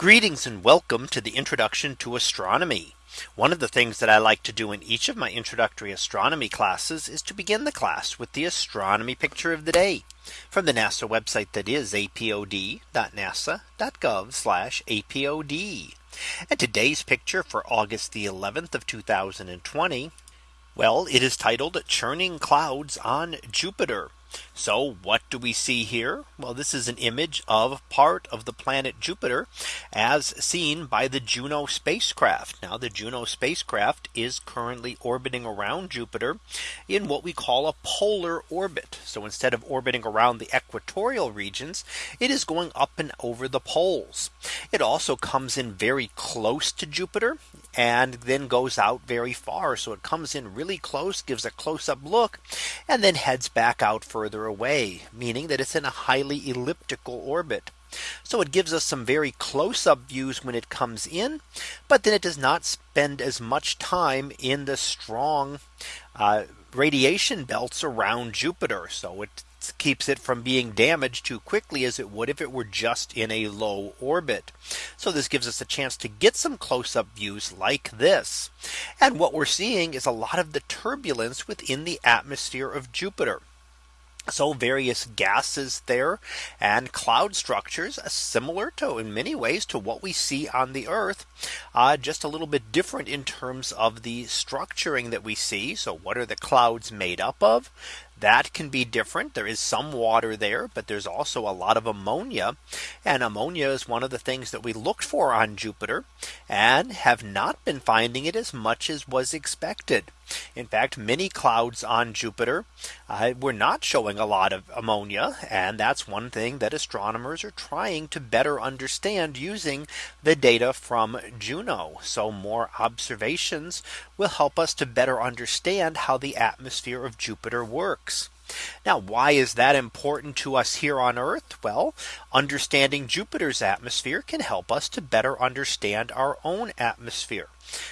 Greetings and welcome to the introduction to astronomy. One of the things that I like to do in each of my introductory astronomy classes is to begin the class with the astronomy picture of the day from the NASA website that is apod.nasa.gov apod. And today's picture for August the 11th of 2020. Well, it is titled Churning Clouds on Jupiter. So what do we see here? Well, this is an image of part of the planet Jupiter as seen by the Juno spacecraft. Now the Juno spacecraft is currently orbiting around Jupiter in what we call a polar orbit. So instead of orbiting around the equatorial regions, it is going up and over the poles. It also comes in very close to Jupiter and then goes out very far. So it comes in really close, gives a close up look, and then heads back out further away, meaning that it's in a highly elliptical orbit. So it gives us some very close up views when it comes in, but then it does not spend as much time in the strong uh, radiation belts around Jupiter. So it keeps it from being damaged too quickly as it would if it were just in a low orbit. So this gives us a chance to get some close up views like this. And what we're seeing is a lot of the turbulence within the atmosphere of Jupiter. So various gases there and cloud structures similar to in many ways to what we see on the Earth. Uh, just a little bit different in terms of the structuring that we see. So what are the clouds made up of? That can be different. There is some water there, but there's also a lot of ammonia. And ammonia is one of the things that we looked for on Jupiter and have not been finding it as much as was expected. In fact, many clouds on Jupiter uh, were not showing a lot of ammonia. And that's one thing that astronomers are trying to better understand using the data from Juno. So more observations will help us to better understand how the atmosphere of Jupiter works. Thanks. Now, why is that important to us here on Earth? Well, understanding Jupiter's atmosphere can help us to better understand our own atmosphere.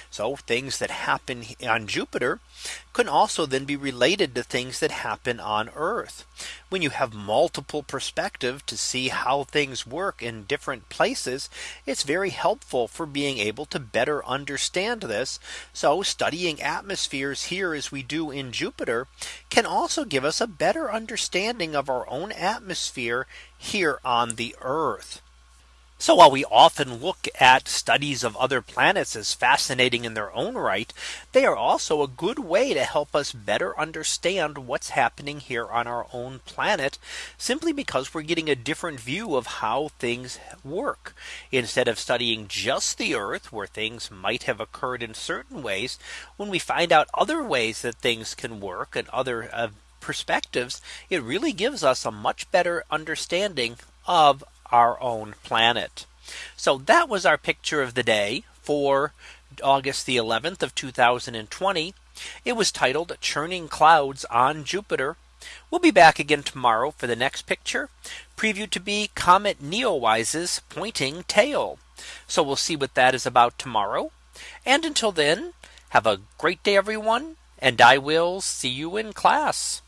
So things that happen on Jupiter can also then be related to things that happen on Earth. When you have multiple perspective to see how things work in different places, it's very helpful for being able to better understand this. So studying atmospheres here as we do in Jupiter can also give us a better understanding of our own atmosphere here on the Earth. So while we often look at studies of other planets as fascinating in their own right, they are also a good way to help us better understand what's happening here on our own planet, simply because we're getting a different view of how things work. Instead of studying just the Earth, where things might have occurred in certain ways, when we find out other ways that things can work and other uh, perspectives, it really gives us a much better understanding of our own planet. So that was our picture of the day for August the 11th of 2020. It was titled Churning Clouds on Jupiter. We'll be back again tomorrow for the next picture preview to be Comet Neowise's pointing tail. So we'll see what that is about tomorrow. And until then, have a great day, everyone. And I will see you in class.